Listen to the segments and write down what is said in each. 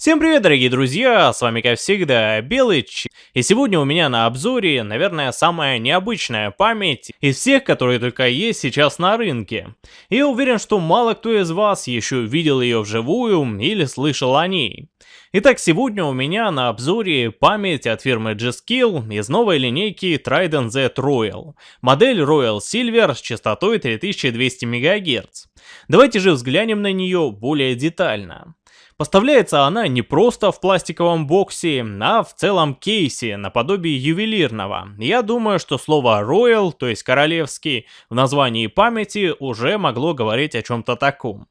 Всем привет, дорогие друзья, с вами как всегда Белыч, и сегодня у меня на обзоре, наверное, самая необычная память из всех, которые только есть сейчас на рынке. И я уверен, что мало кто из вас еще видел ее вживую или слышал о ней. Итак, сегодня у меня на обзоре память от фирмы G-Skill из новой линейки Trident Z Royal. Модель Royal Silver с частотой 3200 МГц. Давайте же взглянем на нее более детально. Поставляется она не просто в пластиковом боксе, а в целом кейсе, наподобие ювелирного. Я думаю, что слово Royal, то есть королевский, в названии памяти уже могло говорить о чем-то таком.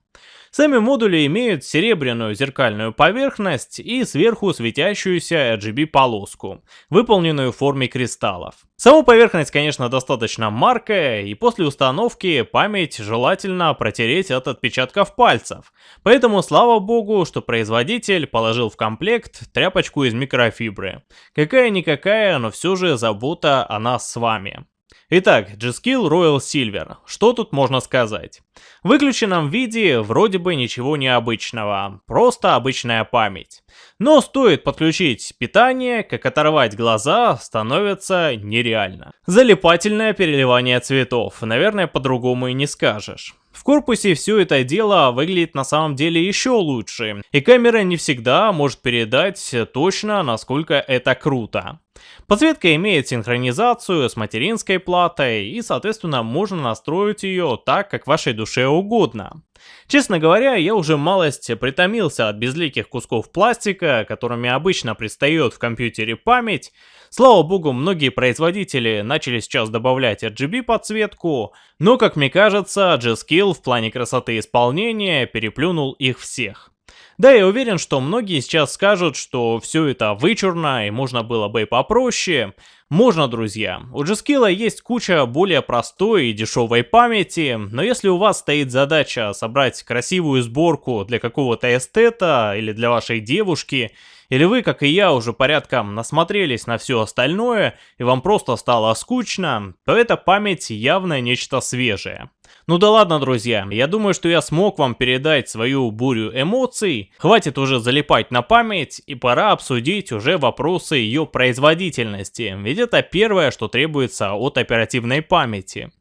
Сами модули имеют серебряную зеркальную поверхность и сверху светящуюся RGB полоску, выполненную в форме кристаллов. Сама поверхность, конечно, достаточно маркая, и после установки память желательно протереть от отпечатков пальцев. Поэтому слава богу, что производитель положил в комплект тряпочку из микрофибры. Какая-никакая, но все же забота о нас с вами. Итак, G-Skill Royal Silver. Что тут можно сказать? В выключенном виде вроде бы ничего необычного, просто обычная память. Но стоит подключить питание, как оторвать глаза становится нереально. Залипательное переливание цветов, наверное по-другому и не скажешь. В корпусе все это дело выглядит на самом деле еще лучше, и камера не всегда может передать точно, насколько это круто. Подсветка имеет синхронизацию с материнской платой и, соответственно, можно настроить ее так, как вашей душе угодно. Честно говоря, я уже малость притомился от безликих кусков пластика, которыми обычно предстает в компьютере память. Слава богу, многие производители начали сейчас добавлять RGB подсветку, но, как мне кажется, G-Skill в плане красоты исполнения переплюнул их всех. Да, я уверен, что многие сейчас скажут, что все это вычурно и можно было бы и попроще. Можно, друзья. У G-Skill есть куча более простой и дешевой памяти, но если у вас стоит задача собрать красивую сборку для какого-то эстета или для вашей девушки, или вы, как и я, уже порядком насмотрелись на все остальное, и вам просто стало скучно, то эта память явно нечто свежее. Ну да ладно, друзья, я думаю, что я смог вам передать свою бурю эмоций. Хватит уже залипать на память, и пора обсудить уже вопросы ее производительности, ведь это первое, что требуется от оперативной памяти.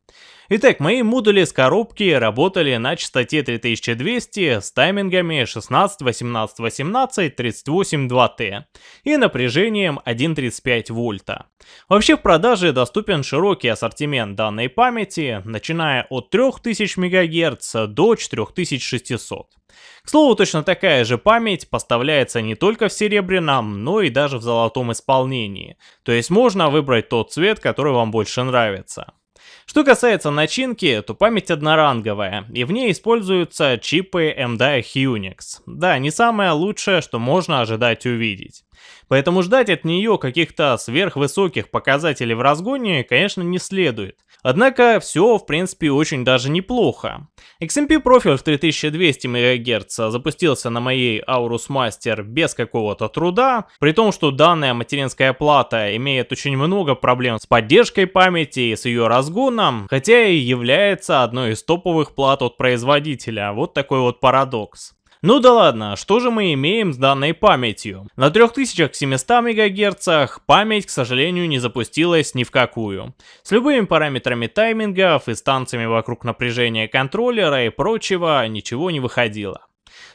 Итак, мои модули с коробки работали на частоте 3200 с таймингами 16, 18, 18, 38, 2T и напряжением 1,35 вольта. Вообще в продаже доступен широкий ассортимент данной памяти, начиная от 3000 МГц до 4600. К слову, точно такая же память поставляется не только в серебряном, но и даже в золотом исполнении. То есть можно выбрать тот цвет, который вам больше нравится. Что касается начинки, то память одноранговая, и в ней используются чипы MDI Unix. Да, не самое лучшее, что можно ожидать увидеть. Поэтому ждать от нее каких-то сверхвысоких показателей в разгоне, конечно, не следует. Однако все, в принципе, очень даже неплохо. XMP профиль в 3200 МГц запустился на моей Aorus Master без какого-то труда, при том, что данная материнская плата имеет очень много проблем с поддержкой памяти и с ее разгоном, хотя и является одной из топовых плат от производителя. Вот такой вот парадокс. Ну да ладно, что же мы имеем с данной памятью? На 3700 МГц память, к сожалению, не запустилась ни в какую. С любыми параметрами таймингов и станциями вокруг напряжения контроллера и прочего ничего не выходило.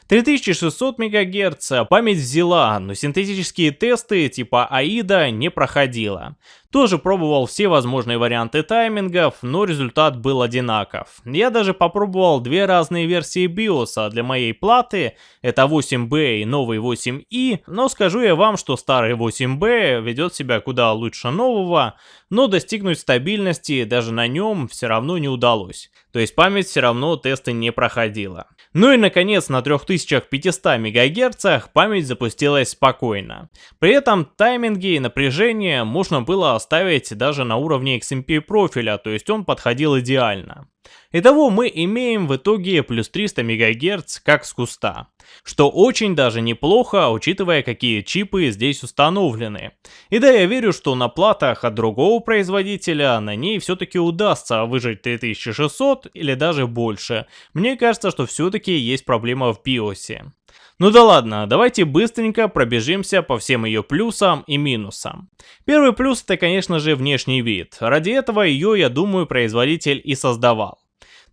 3600 МГц память взяла, но синтетические тесты типа AIDA не проходила. Тоже пробовал все возможные варианты таймингов, но результат был одинаков. Я даже попробовал две разные версии BIOS для моей платы, это 8B и новый 8i, но скажу я вам, что старый 8B ведет себя куда лучше нового, но достигнуть стабильности даже на нем все равно не удалось. То есть память все равно тесты не проходила. Ну и наконец на 3500 МГц память запустилась спокойно. При этом тайминги и напряжение можно было оставить даже на уровне XMP профиля, то есть он подходил идеально. Итого мы имеем в итоге плюс 300 МГц как с куста, что очень даже неплохо, учитывая какие чипы здесь установлены. И да, я верю, что на платах от другого производителя на ней все-таки удастся выжить 3600 или даже больше. Мне кажется, что все-таки есть проблема в BIOS. Ну да ладно, давайте быстренько пробежимся по всем ее плюсам и минусам. Первый плюс это конечно же внешний вид, ради этого ее я думаю производитель и создавал.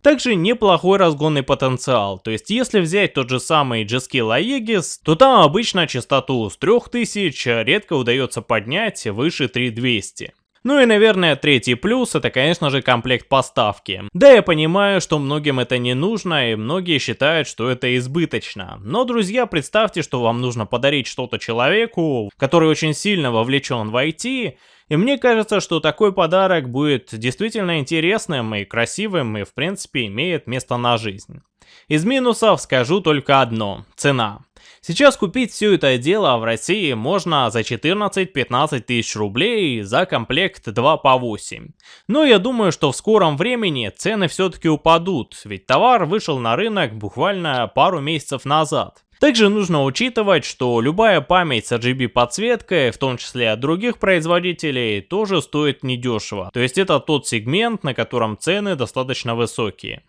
Также неплохой разгонный потенциал, то есть если взять тот же самый G-Skill Aegis, то там обычно частоту с 3000 редко удается поднять выше 3200. Ну и, наверное, третий плюс, это, конечно же, комплект поставки. Да, я понимаю, что многим это не нужно, и многие считают, что это избыточно. Но, друзья, представьте, что вам нужно подарить что-то человеку, который очень сильно вовлечен в IT, и мне кажется, что такой подарок будет действительно интересным и красивым, и в принципе имеет место на жизнь. Из минусов скажу только одно – цена. Сейчас купить все это дело в России можно за 14-15 тысяч рублей за комплект 2 по 8. Но я думаю, что в скором времени цены все-таки упадут, ведь товар вышел на рынок буквально пару месяцев назад. Также нужно учитывать, что любая память с RGB подсветкой, в том числе от других производителей, тоже стоит недешево. То есть это тот сегмент, на котором цены достаточно высокие.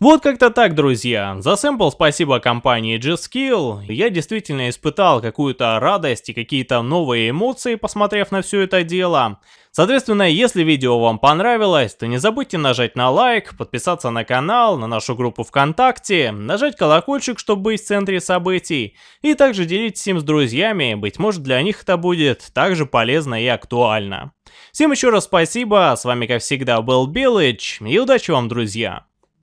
Вот как-то так, друзья. За сэмпл спасибо компании G-Skill. Я действительно испытал какую-то радость и какие-то новые эмоции, посмотрев на все это дело. Соответственно, если видео вам понравилось, то не забудьте нажать на лайк, подписаться на канал, на нашу группу ВКонтакте, нажать колокольчик, чтобы быть в центре событий, и также делитесь им с друзьями, быть может для них это будет также полезно и актуально. Всем еще раз спасибо, с вами как всегда был Белыч, и удачи вам, друзья!